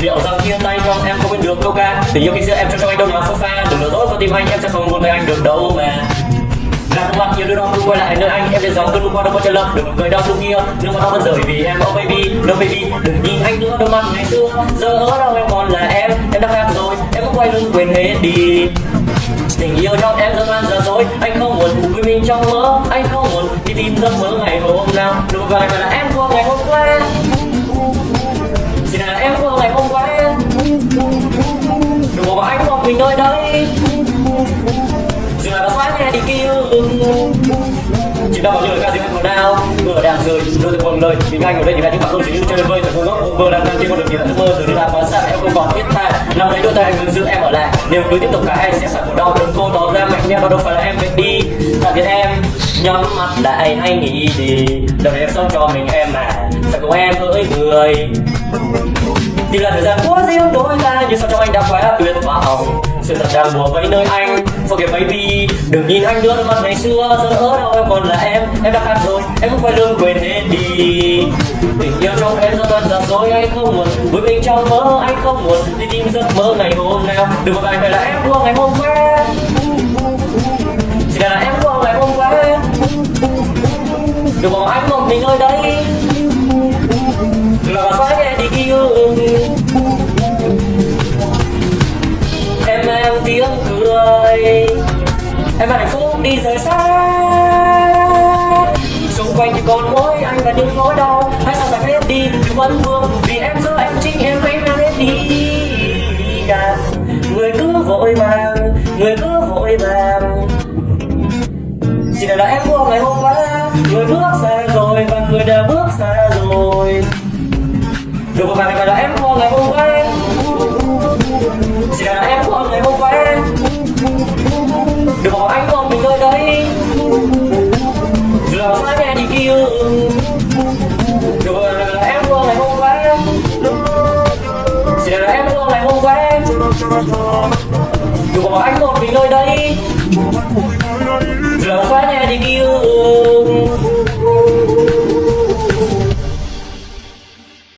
liệu rằng chia tay không em không biết được đâu ca. Tình yêu khi xưa em cho cho anh đâu nhỏ sofa đừng lừa tốt con tim anh, em sẽ không muốn với anh được đâu mà. Là không nhiều đứa đó không quay lại nơi anh. Em sẽ dòng cơn qua đâu có chân lập đừng cười đau lúc kia. Nước mắt đau vẫn rời vì em oh baby, no baby. Đừng nhìn anh nữa, đôi mắt ngày xưa. Giờ ở đâu em còn là em. Em đã khác rồi, em cũng quay lưng quên hết đi. Tình yêu trong em dần giờ dối, anh không muốn với mình trong mơ. Anh không đi tìm giấc mơ ngày hôm nào nụ cười mà là em của ngày hôm qua. Chỉ là em của ngày hôm qua. Đừng bỏ anh một mình nơi đây. Chỉ là đã xoát nghe đi kêu chỉ đâu như lời ca sĩ của nào. Vừa đang rơi, đôi tay quăng lời mình anh ở đây thì là những bạn không chỉ như chơi vơi thật ngu ngốc. Vừa đang đang trên con đường nhìn ước mơ từ đi làm quá xa em không còn biết ta Nào đấy đôi tay anh giữ em ở lại. Nếu cứ tiếp tục cả hai sẽ phải khổ đau đừng cô tỏ ra, mạnh mẽ đâu đâu phải nhắm mắt lại hay nghĩ gì đời em sống cho mình em mà sẽ cùng em hỡi người? Tìm là thời gian của riêng đôi ta như sao trong anh đã quá tuyệt vọng? Sự thật đang bùa vẫy nơi anh forget baby, đừng nhìn anh nữa, đôi mắt ngày xưa giờ ở đâu em còn là em? Em đã khác rồi, em cũng phải lương quên hết đi. Tình yêu trong em dần toàn giả dối anh không muốn. Với mình trong mơ, anh không muốn. Đi tìm giấc mơ ngày hôm nào. Đừng một ngày phải là em của ngày hôm qua. Tiếng cười. Em hạnh phúc đi rời xa. Xung quanh chỉ còn mỗi anh và những nỗi đau. Hãy sao giải hết đi đừng vương? Vì em giữa em chính em hãy mang hết đi. À, người cứ vội vàng người cứ vội vàng. Chỉ là em của ngày hôm qua người bước xa rồi và người đã bước xa rồi. Được một ngày là em của ngày hôm qua. Được anh còn mình nơi đây. Giờ xa nhà đi kêu. Rồi là em của ngày hôm qua. Sẽ là em của ngày hôm qua. Được anh còn mình nơi đây.